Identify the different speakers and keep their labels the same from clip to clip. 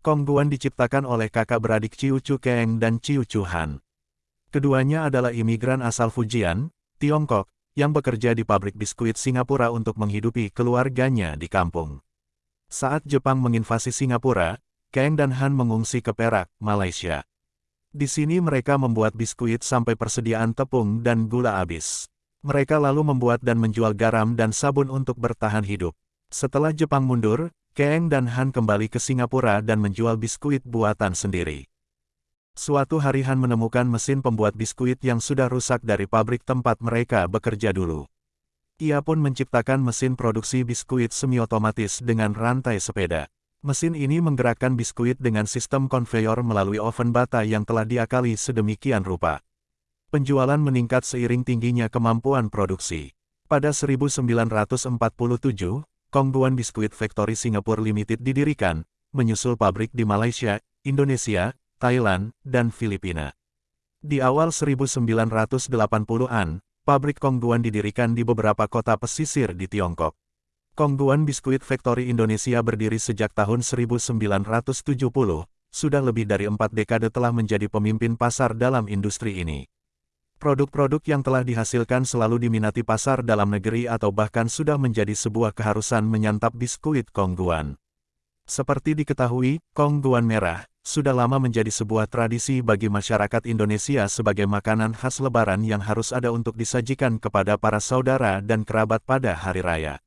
Speaker 1: Kong Guan diciptakan oleh kakak beradik Chiu Chu Keng dan Chiu Chu Han. Keduanya adalah imigran asal Fujian, Tiongkok, yang bekerja di pabrik biskuit Singapura untuk menghidupi keluarganya di kampung. Saat Jepang menginvasi Singapura, Keng dan Han mengungsi ke Perak, Malaysia. Di sini mereka membuat biskuit sampai persediaan tepung dan gula habis. Mereka lalu membuat dan menjual garam dan sabun untuk bertahan hidup. Setelah Jepang mundur, Keng dan Han kembali ke Singapura dan menjual biskuit buatan sendiri. Suatu hari Han menemukan mesin pembuat biskuit yang sudah rusak dari pabrik tempat mereka bekerja dulu. Ia pun menciptakan mesin produksi biskuit semi-otomatis dengan rantai sepeda. Mesin ini menggerakkan biskuit dengan sistem konveyor melalui oven bata yang telah diakali sedemikian rupa. Penjualan meningkat seiring tingginya kemampuan produksi. Pada 1947, Kongguan Biskuit Factory Singapore Limited didirikan, menyusul pabrik di Malaysia, Indonesia, Thailand, dan Filipina. Di awal 1980-an, pabrik Kongguan didirikan di beberapa kota pesisir di Tiongkok. Kongguan Biskuit Factory Indonesia berdiri sejak tahun 1970, sudah lebih dari empat dekade telah menjadi pemimpin pasar dalam industri ini. Produk-produk yang telah dihasilkan selalu diminati pasar dalam negeri atau bahkan sudah menjadi sebuah keharusan menyantap biskuit Kongguan. Seperti diketahui, Kongguan merah sudah lama menjadi sebuah tradisi bagi masyarakat Indonesia sebagai makanan khas lebaran yang harus ada untuk disajikan kepada para saudara dan kerabat pada hari raya.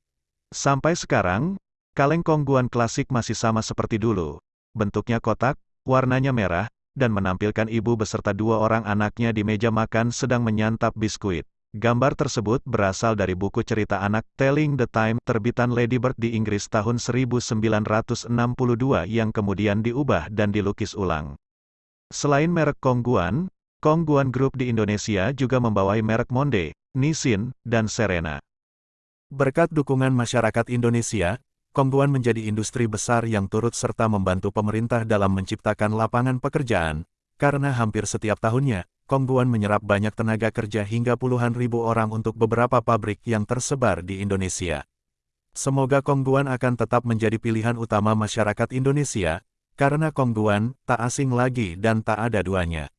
Speaker 1: Sampai sekarang, kaleng Kongguan klasik masih sama seperti dulu. Bentuknya kotak, warnanya merah, dan menampilkan ibu beserta dua orang anaknya di meja makan sedang menyantap biskuit. Gambar tersebut berasal dari buku cerita anak Telling the Time terbitan Lady Bird di Inggris tahun 1962 yang kemudian diubah dan dilukis ulang. Selain merek Kongguan, Kongguan Group di Indonesia juga membawai merek Monde, Nissin, dan Serena. Berkat dukungan masyarakat Indonesia, Kongguan menjadi industri besar yang turut serta membantu pemerintah dalam menciptakan lapangan pekerjaan, karena hampir setiap tahunnya, Kongguan menyerap banyak tenaga kerja hingga puluhan ribu orang untuk beberapa pabrik yang tersebar di Indonesia. Semoga Kongguan akan tetap menjadi pilihan utama masyarakat Indonesia, karena Kongguan tak asing lagi dan tak ada duanya.